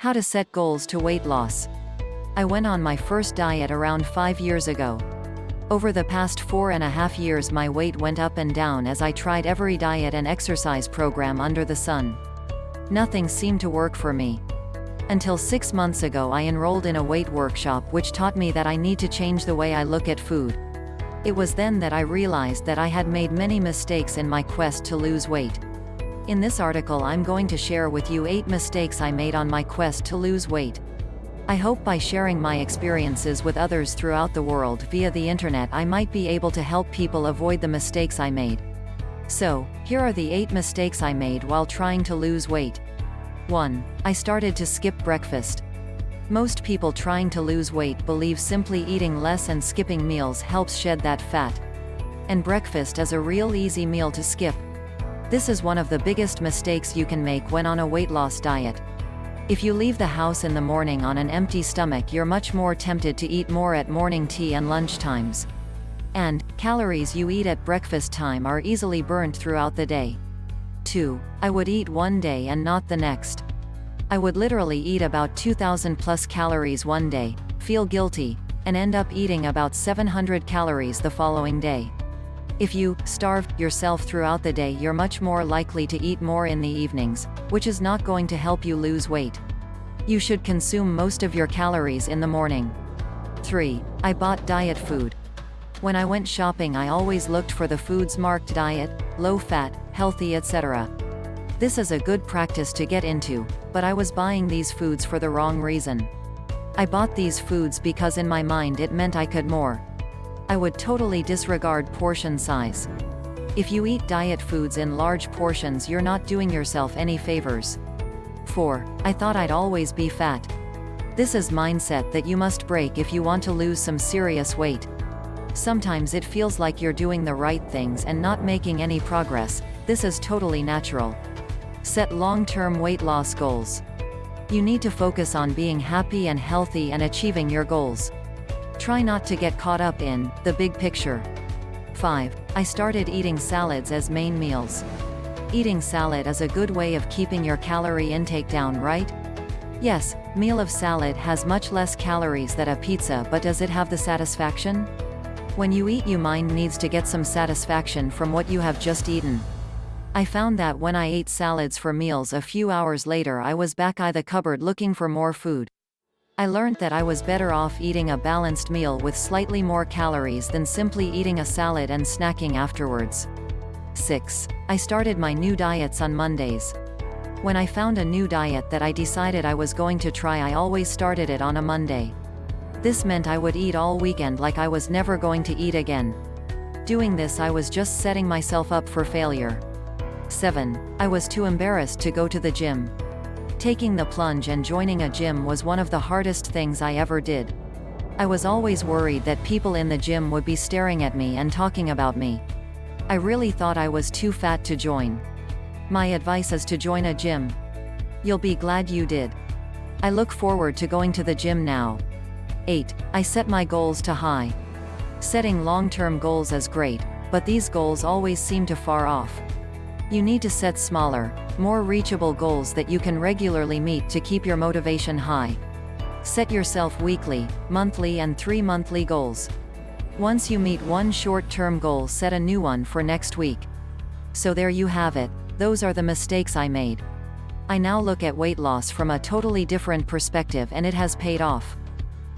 How to set goals to weight loss. I went on my first diet around five years ago. Over the past four and a half years my weight went up and down as I tried every diet and exercise program under the sun. Nothing seemed to work for me. Until six months ago I enrolled in a weight workshop which taught me that I need to change the way I look at food. It was then that I realized that I had made many mistakes in my quest to lose weight. In this article I'm going to share with you 8 mistakes I made on my quest to lose weight. I hope by sharing my experiences with others throughout the world via the internet I might be able to help people avoid the mistakes I made. So, here are the 8 mistakes I made while trying to lose weight. 1. I started to skip breakfast. Most people trying to lose weight believe simply eating less and skipping meals helps shed that fat. And breakfast is a real easy meal to skip. This is one of the biggest mistakes you can make when on a weight loss diet. If you leave the house in the morning on an empty stomach you're much more tempted to eat more at morning tea and lunch times. And, calories you eat at breakfast time are easily burned throughout the day. 2. I would eat one day and not the next. I would literally eat about 2000 plus calories one day, feel guilty, and end up eating about 700 calories the following day. If you starve yourself throughout the day you're much more likely to eat more in the evenings, which is not going to help you lose weight. You should consume most of your calories in the morning. 3. I bought diet food. When I went shopping I always looked for the foods marked diet, low fat, healthy etc. This is a good practice to get into, but I was buying these foods for the wrong reason. I bought these foods because in my mind it meant I could more. I would totally disregard portion size. If you eat diet foods in large portions you're not doing yourself any favors. 4. I thought I'd always be fat. This is mindset that you must break if you want to lose some serious weight. Sometimes it feels like you're doing the right things and not making any progress, this is totally natural. Set long-term weight loss goals. You need to focus on being happy and healthy and achieving your goals. Try not to get caught up in the big picture. 5. I started eating salads as main meals. Eating salad is a good way of keeping your calorie intake down right? Yes, meal of salad has much less calories than a pizza but does it have the satisfaction? When you eat your mind needs to get some satisfaction from what you have just eaten. I found that when I ate salads for meals a few hours later I was back at the cupboard looking for more food. I learned that I was better off eating a balanced meal with slightly more calories than simply eating a salad and snacking afterwards. 6. I started my new diets on Mondays. When I found a new diet that I decided I was going to try I always started it on a Monday. This meant I would eat all weekend like I was never going to eat again. Doing this I was just setting myself up for failure. 7. I was too embarrassed to go to the gym. Taking the plunge and joining a gym was one of the hardest things I ever did. I was always worried that people in the gym would be staring at me and talking about me. I really thought I was too fat to join. My advice is to join a gym. You'll be glad you did. I look forward to going to the gym now. 8. I set my goals to high. Setting long-term goals is great, but these goals always seem to far off. You need to set smaller, more reachable goals that you can regularly meet to keep your motivation high. Set yourself weekly, monthly and three monthly goals. Once you meet one short-term goal set a new one for next week. So there you have it, those are the mistakes I made. I now look at weight loss from a totally different perspective and it has paid off.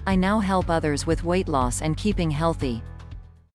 I now help others with weight loss and keeping healthy.